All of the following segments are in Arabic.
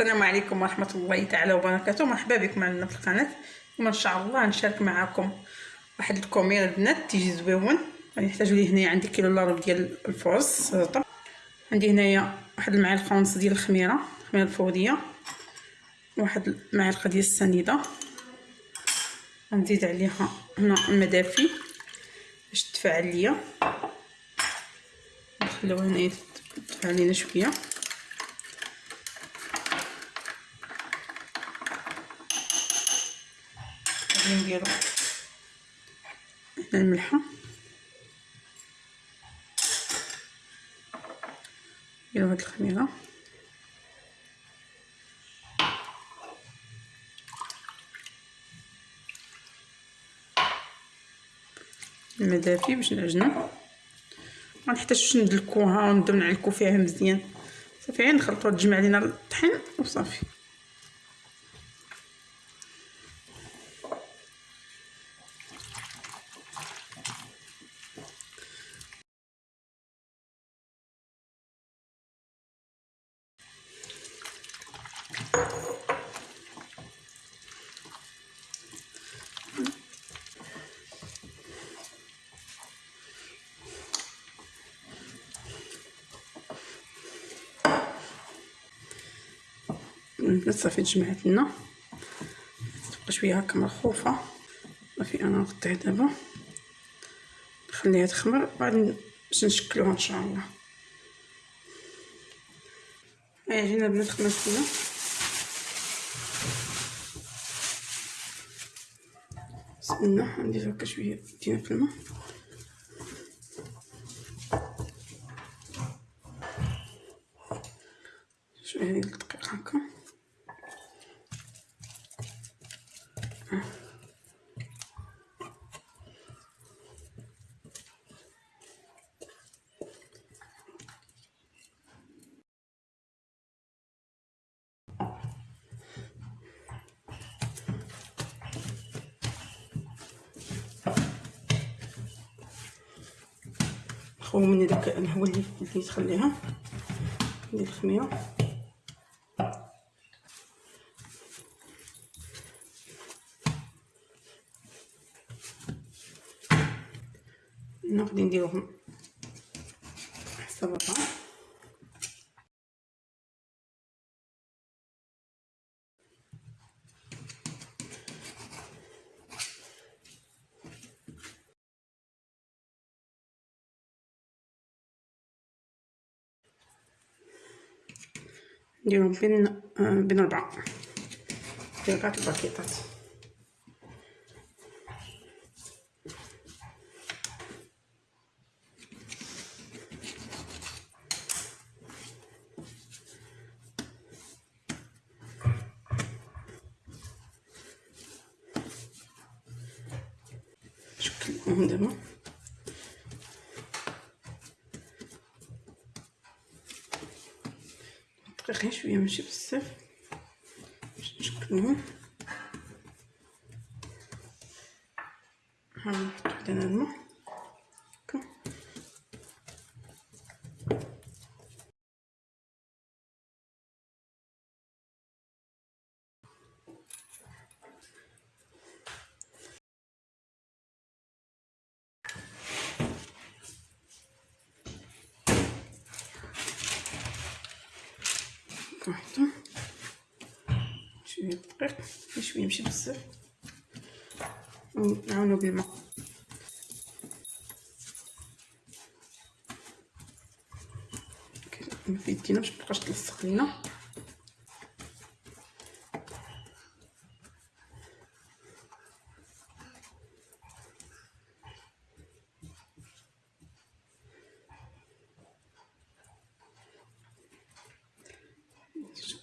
السلام عليكم ورحمة الله تعالى وبركاته. مرحبا بكم معنا في القناة. اليوم إن شاء الله نشارك معكم واحد الكومير البنات تيجي زويون غادي نحتاجو ليه هنايا عندي كيلو الا ربع ديال الفرز سلطة. عندي هنايا واحد المعلقة ونص ديال الخميرة الخميرة الفورية واحد المعلقة ديال السنيدة. غنزيد عليها هنا المدافي باش تفاعل ليا نخليوها هنايا تفاعل لينا شوية. غادي نديرو هنا الملحة. نديرو هاد الخميرة. الماء دافي باش نعجنو ما نحتاجوش ندلكوها ونبداو نعلكو فيها مزيان. صافي غير نخلطو تجمع لينا الطحين وصافي. صافي تجمعت لنا. تبقى شوية هكا مرخوفه صافي أنا نغطيها دابا. نخليها تخمر. بعد باش نشكلوها إن شاء الله. هيا جينا بنات خمس لنا بسم الله ندير هكا شوية دينا في الماء. شوية ديال الدقيق هكا. خو من داك الهواء اللي اللي تخليها ديال الخميرة. هنا غادي نديروهم حسب الربع نديرهم بين آه بين ربعة دقيقات الباكيطات شكلهم دابا دقيقين شوية ماشي بزاف. باش نشكلوهم ها نحط وحده الماء. واحدة. شوية دقيق شوية ماشي بزاف. ونعاونو بالماء في يدينا باش متبقاش تلصق لينا.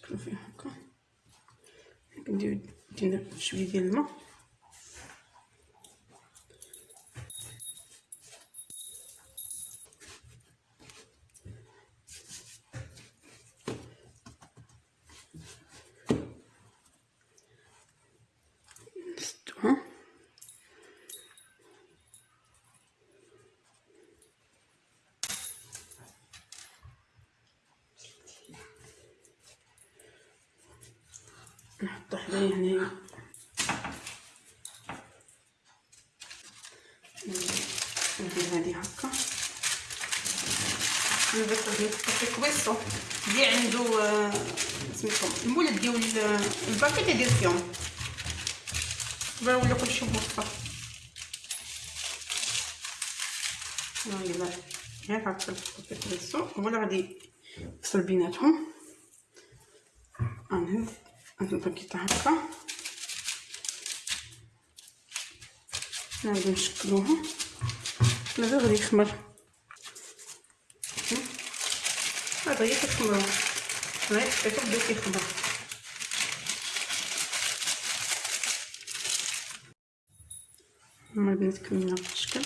نشكلو فيه هكا ندير دينا شوية ديال الماء. نحط حدايا هنايا ندير هادي هكا. نبقى ديال كويسو اللي عنده آه، سميتو المولد ديال الباكيت يدير فيهم ولا كلشي موفر يلا غير هكا الكويسو ولا غادي نفصل بيناتهم. انهز الباكيت هكا. نعاودو نشكلوها. هذا غادي يخمر؟ هذا هي كتخمرو هاي حطيتو بدا كيخمر هما البنات كملنا الشكل.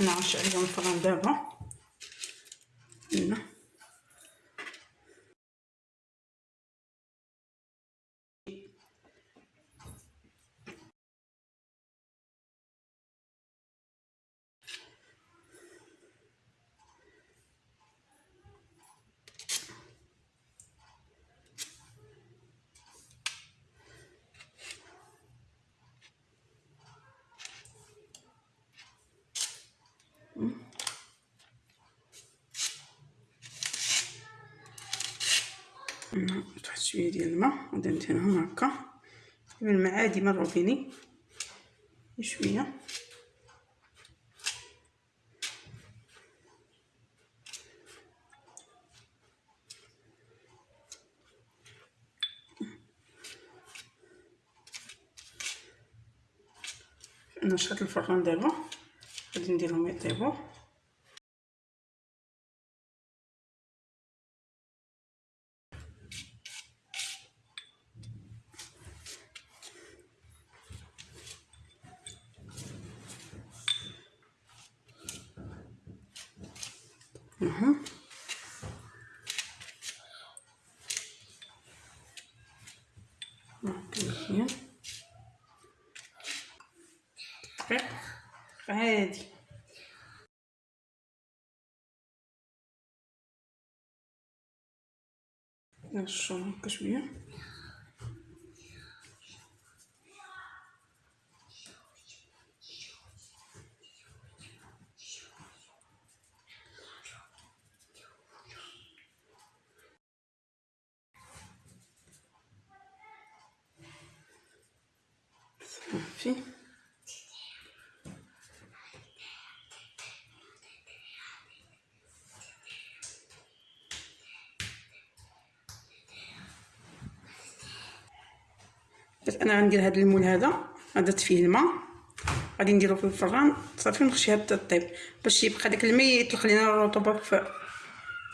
نعرش عليهم الفران دابا. هنا تحت شوية ديال الماء غادي ندهنهم هكا. الماء عادي من الروبيني شوية. نشرت الفران دابا. غادي نديرهم يطيبوا أها. مزيان عادي. نرشو هكا شوية صافي أنا غندير هذا المول هذا درت فيه الماء. غادي نديرو في الفران. صافي ونخشيها حتى طيب. باش يبقى داك الماء يطلق لينا الرطوبه في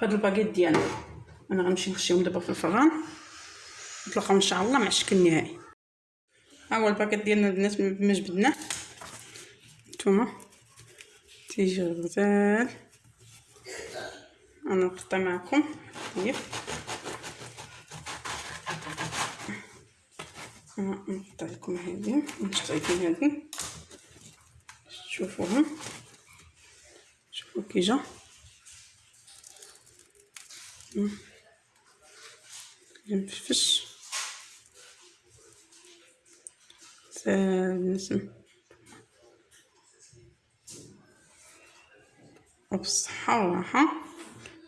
هاد الباكيت ديالنا. أنا غنمشي نخشيهم دابا في الفران. نتلاقاو إن شاء الله مع الشكل النهائي. ها هو الباكيت ديالنا البنات ما جبدناه نتوما. تيجي غزال أنا نقطع معكم. طيب. نقطع لكم هذه. شايفين هذه. شوفوها. شوفوا كي جا مفشفش نسم وبالصحة والراحة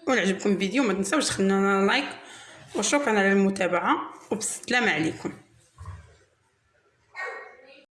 ولا عجبكم الفيديو ما تنساوش تخلونا لايك وشكرا على المتابعة. وبسلامة عليكم.